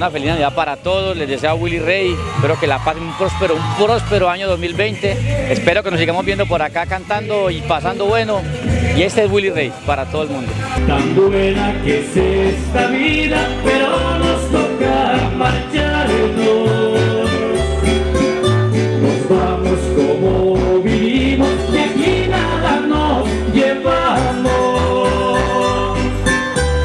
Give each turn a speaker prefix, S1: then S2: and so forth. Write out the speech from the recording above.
S1: una feliz Navidad para todos, les deseo a Willy Rey, espero que la pasen un próspero, un próspero año 2020, espero que nos sigamos viendo por acá cantando y pasando bueno, y este es Willy Rey para todo el mundo.
S2: Tan buena que